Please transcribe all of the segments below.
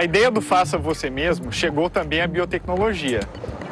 A ideia do faça você mesmo chegou também à biotecnologia.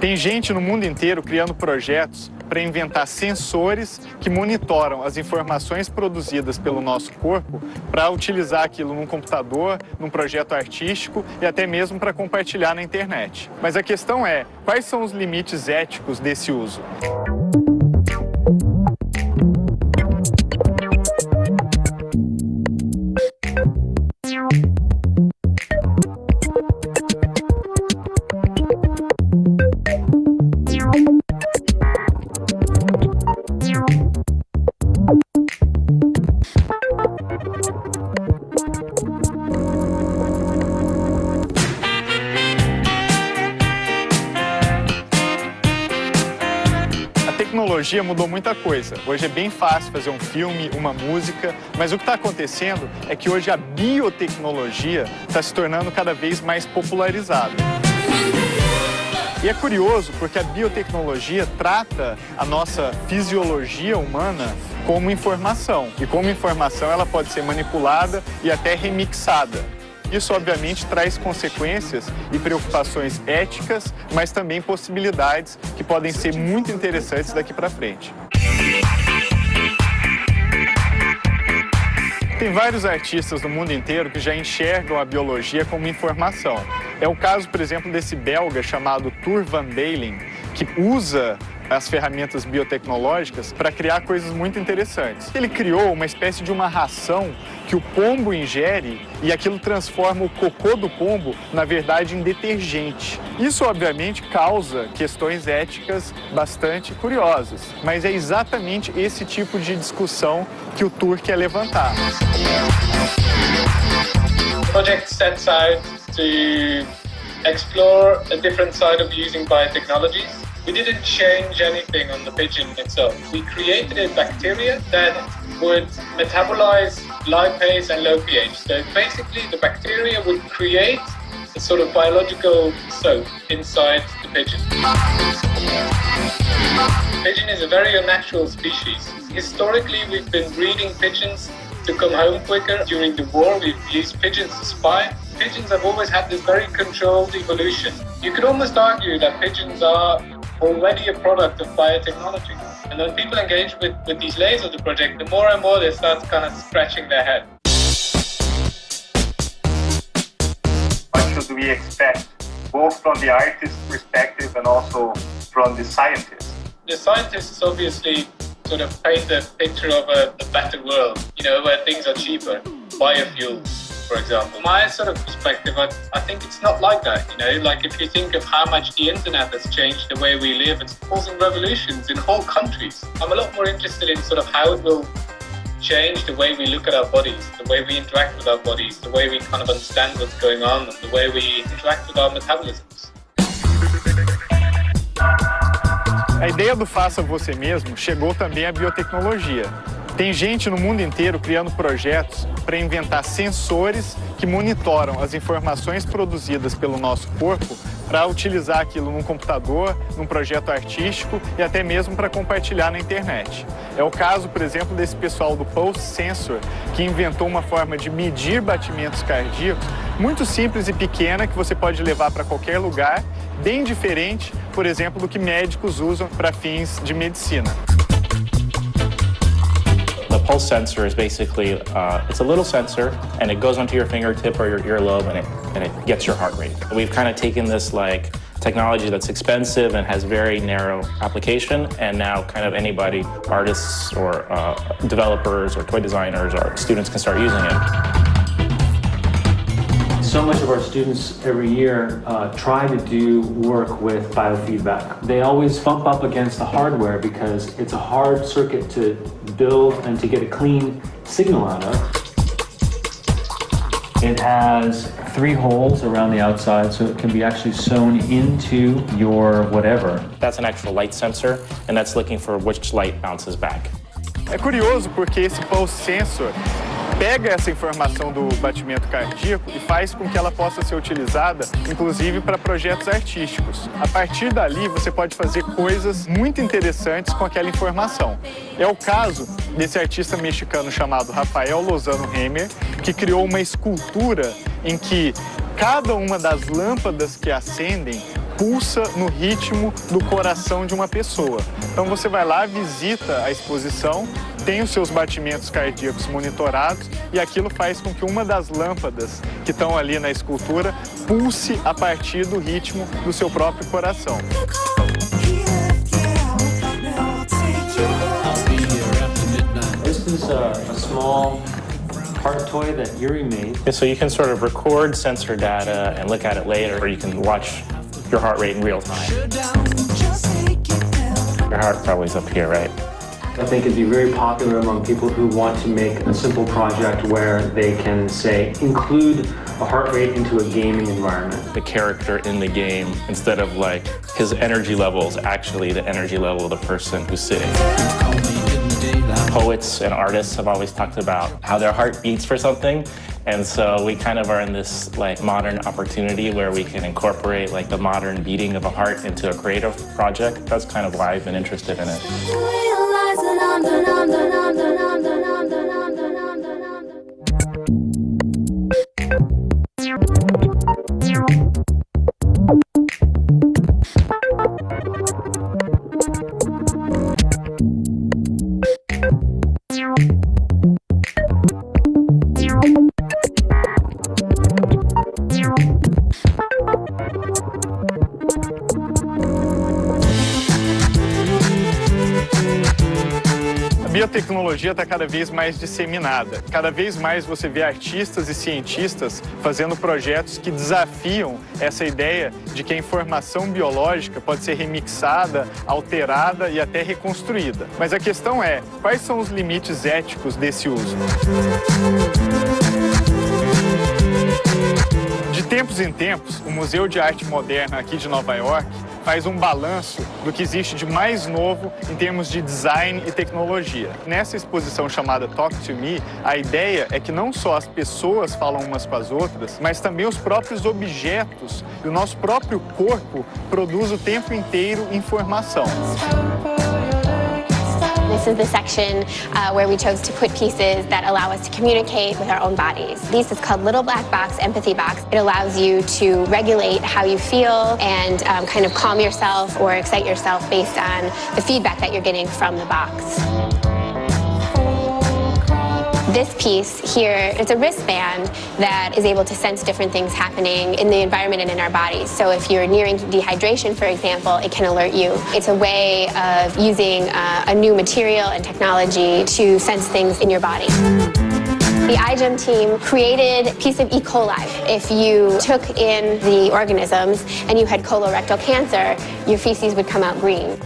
Tem gente no mundo inteiro criando projetos para inventar sensores que monitoram as informações produzidas pelo nosso corpo para utilizar aquilo num computador, num projeto artístico e até mesmo para compartilhar na internet. Mas a questão é, quais são os limites éticos desse uso? Tecnologia mudou muita coisa. Hoje é bem fácil fazer um filme, uma música, mas o que está acontecendo é que hoje a biotecnologia está se tornando cada vez mais popularizada. E é curioso porque a biotecnologia trata a nossa fisiologia humana como informação. E como informação ela pode ser manipulada e até remixada. Isso, obviamente, traz consequências e preocupações éticas, mas também possibilidades que podem ser muito interessantes daqui para frente. Tem vários artistas no mundo inteiro que já enxergam a biologia como informação. É o caso, por exemplo, desse belga chamado Tour Van Balen, que usa as ferramentas biotecnológicas para criar coisas muito interessantes. Ele criou uma espécie de uma ração que o pombo ingere e aquilo transforma o cocô do pombo, na verdade, em detergente. Isso, obviamente, causa questões éticas bastante curiosas, mas é exatamente esse tipo de discussão que o Tour quer levantar. The project sets out to explore a different side of using biotechnologies We didn't change anything on the pigeon itself. We created a bacteria that would metabolize lipase and low pH. So basically the bacteria would create a sort of biological soap inside the pigeon. Pigeon is a very unnatural species. Historically, we've been breeding pigeons to come home quicker. During the war, we've used pigeons to spy. Pigeons have always had this very controlled evolution. You could almost argue that pigeons are already a product of biotechnology. And when people engage with, with these layers of the project, the more and more they start kind of scratching their head. What should we expect, both from the artist's perspective and also from the scientist? The scientists obviously sort of paint a picture of a, a better world, you know, where things are cheaper, biofuels, for example. My sort of perspective, I, I think it's not like that, you know, like if you think of how much the internet has changed the way we live, it's causing revolutions in whole countries. I'm a lot more interested in sort of how it will change the way we look at our bodies, the way we interact with our bodies, the way we kind of understand what's going on, and the way we interact with our metabolisms. A ideia do faça você mesmo chegou também à biotecnologia. Tem gente no mundo inteiro criando projetos para inventar sensores que monitoram as informações produzidas pelo nosso corpo para utilizar aquilo num computador, num projeto artístico e até mesmo para compartilhar na internet. É o caso, por exemplo, desse pessoal do Pulse Sensor, que inventou uma forma de medir batimentos cardíacos muito simples e pequena que você pode levar para qualquer lugar, bem diferente, por exemplo, do que médicos usam para fins de medicina. Pulse sensor is basically, uh, it's a little sensor and it goes onto your fingertip or your earlobe and it, and it gets your heart rate. We've kind of taken this like technology that's expensive and has very narrow application and now kind of anybody, artists or uh, developers or toy designers or students can start using it. So much of our students every year uh, try to do work with biofeedback. They always bump up against the hardware because it's a hard circuit to build and to get a clean signal out of. It has three holes around the outside so it can be actually sewn into your whatever. That's an actual light sensor and that's looking for which light bounces back. É curioso porque esse pulse sensor pega essa informação do batimento cardíaco e faz com que ela possa ser utilizada, inclusive, para projetos artísticos. A partir dali, você pode fazer coisas muito interessantes com aquela informação. É o caso desse artista mexicano chamado Rafael Lozano Hemer, que criou uma escultura em que cada uma das lâmpadas que acendem pulsa no ritmo do coração de uma pessoa. Então você vai lá, visita a exposição, tem os seus batimentos cardíacos monitorados e aquilo faz com que uma das lâmpadas que estão ali na escultura pulse a partir do ritmo do seu próprio coração. This is a, a small heart toy that Yuri made. So you can sort of record sensor data and look at it later, or you can watch your heart rate in real time. Your heart probably is up here, right? I think it'd be very popular among people who want to make a simple project where they can say include a heart rate into a gaming environment. The character in the game, instead of like his energy level, is actually the energy level of the person who's sitting. Poets and artists have always talked about how their heart beats for something. And so we kind of are in this like modern opportunity where we can incorporate like the modern beating of a heart into a creative project. That's kind of why I've been interested in it. London, London, London, London. Biotecnologia está cada vez mais disseminada. Cada vez mais você vê artistas e cientistas fazendo projetos que desafiam essa ideia de que a informação biológica pode ser remixada, alterada e até reconstruída. Mas a questão é, quais são os limites éticos desse uso? De tempos em tempos, o Museu de Arte Moderna aqui de Nova York faz um balanço do que existe de mais novo em termos de design e tecnologia. Nessa exposição chamada Talk to Me, a ideia é que não só as pessoas falam umas com as outras, mas também os próprios objetos e o nosso próprio corpo produz o tempo inteiro informação. This is the section uh, where we chose to put pieces that allow us to communicate with our own bodies. This is called Little Black Box Empathy Box. It allows you to regulate how you feel and um, kind of calm yourself or excite yourself based on the feedback that you're getting from the box. This piece here is a wristband that is able to sense different things happening in the environment and in our bodies. So if you're nearing dehydration, for example, it can alert you. It's a way of using uh, a new material and technology to sense things in your body. The iGEM team created a piece of E. coli. If you took in the organisms and you had colorectal cancer, your feces would come out green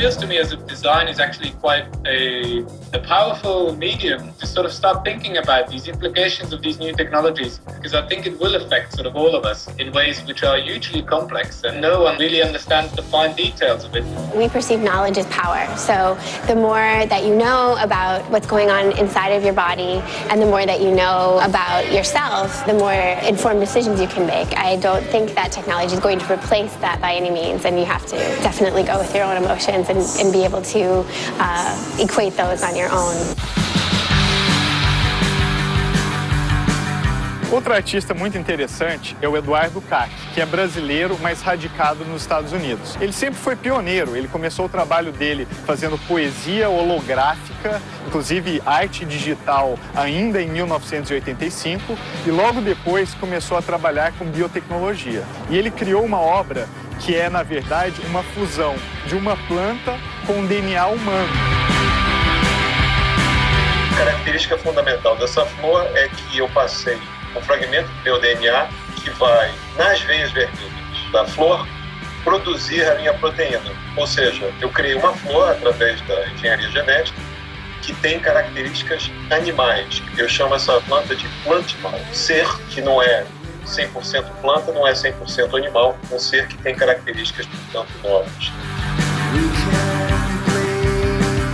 feels to me as if design is actually quite a, a powerful medium to sort of start thinking about these implications of these new technologies because I think it will affect sort of all of us in ways which are hugely complex and no one really understands the fine details of it. We perceive knowledge as power. So the more that you know about what's going on inside of your body and the more that you know about yourself, the more informed decisions you can make. I don't think that technology is going to replace that by any means and you have to definitely go with your own emotions and, and be able to uh, equate those on your own. Outro artista muito interessante é o Eduardo Kac, que é brasileiro, mas radicado nos Estados Unidos. Ele sempre foi pioneiro, ele começou o trabalho dele fazendo poesia holográfica, inclusive arte digital, ainda em 1985, e logo depois começou a trabalhar com biotecnologia. E ele criou uma obra que é, na verdade, uma fusão de uma planta com DNA humano. A característica fundamental dessa flor é que eu passei um fragmento do meu DNA que vai nas veias vermelhas da flor produzir a minha proteína. Ou seja, eu criei uma flor através da engenharia genética que tem características animais. Eu chamo essa planta de plantimal, ser que não é 100% planta, não é 100% animal, um ser que tem características, portanto, novas.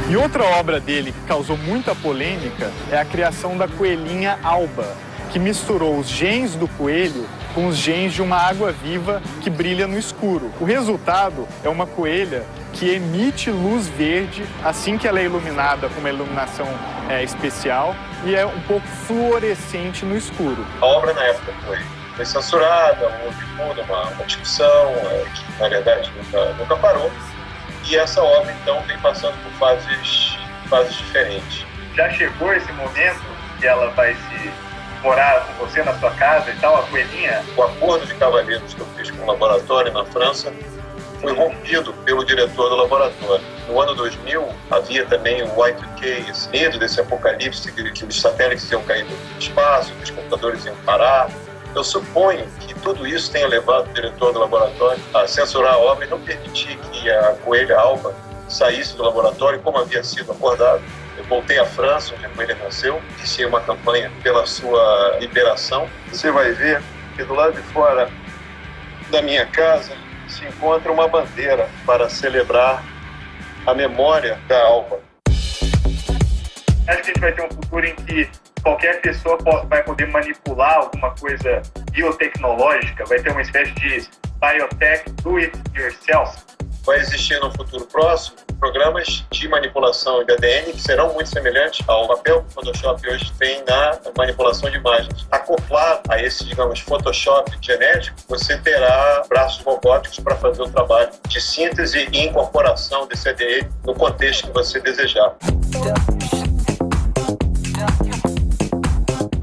E outra obra dele que causou muita polêmica é a criação da coelhinha alba, que misturou os genes do coelho com os genes de uma água-viva que brilha no escuro. O resultado é uma coelha que emite luz verde assim que ela é iluminada com uma iluminação é, especial e é um pouco fluorescente no escuro. A obra na época foi, foi censurada, houve toda uma, uma discussão é, que na verdade nunca, nunca parou. E essa obra então vem passando por fases, fases diferentes. Já chegou esse momento que ela vai se morar com você na sua casa e tal, a coelhinha? O acordo de cavalheiros que eu fiz com o laboratório na França foi rompido pelo diretor do laboratório. No ano 2000, havia também o Y2K, esse medo desse apocalipse, que, que os satélites iam cair do espaço, que os computadores iam parar. Eu suponho que tudo isso tenha levado o diretor do laboratório a censurar a obra e não permitir que a coelha alba saísse do laboratório como havia sido acordado. Eu voltei à França, onde a coelha nasceu, iniciei uma campanha pela sua liberação. Você vai ver que do lado de fora da minha casa se encontra uma bandeira para celebrar a memória da Alba. Acho que a gente vai ter um futuro em que qualquer pessoa vai poder manipular alguma coisa biotecnológica, vai ter uma espécie de biotech do it yourself. Vai existir no futuro próximo programas de manipulação de ADN que serão muito semelhantes ao papel que o Photoshop hoje tem na manipulação de imagens. Acoplado a esse, digamos, Photoshop genético, você terá braços robóticos para fazer o trabalho de síntese e incorporação desse ADN no contexto que você desejar.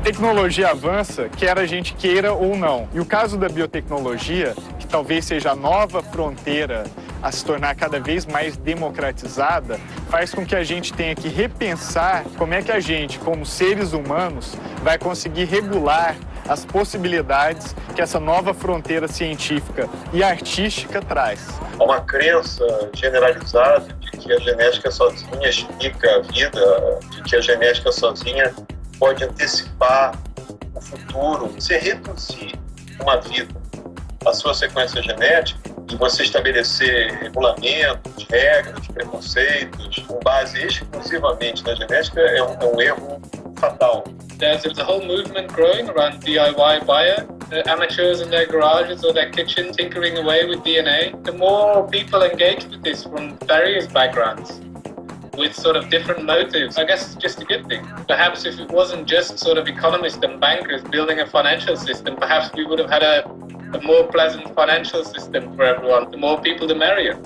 Tecnologia avança, quer a gente queira ou não. E o caso da biotecnologia, que talvez seja a nova fronteira a se tornar cada vez mais democratizada, faz com que a gente tenha que repensar como é que a gente, como seres humanos, vai conseguir regular as possibilidades que essa nova fronteira científica e artística traz. Há uma crença generalizada de que a genética sozinha explica a vida, de que a genética sozinha pode antecipar o futuro. Você reduzir uma vida, a sua sequência genética, e você estabelecer regulamentos, regras, preconceitos, com base exclusivamente na genética, é um, é um erro fatal. There's, a whole movement growing around DIY bio. The amateurs in their garages or their kitchen tinkering away with DNA. The more people engage with this from various backgrounds, with sort of different motives, I guess it's just a good thing. Perhaps if it wasn't just sort of economists and bankers building a financial system, perhaps we would have had a, a more pleasant financial system for everyone. The more people, the merrier.